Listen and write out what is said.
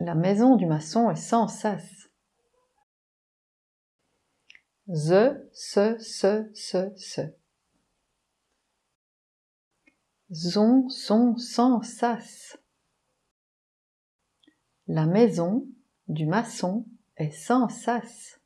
La maison du maçon est sans sas. Ze, se, se, se, se. Zon, son, sans sas. La maison du maçon est sans sas.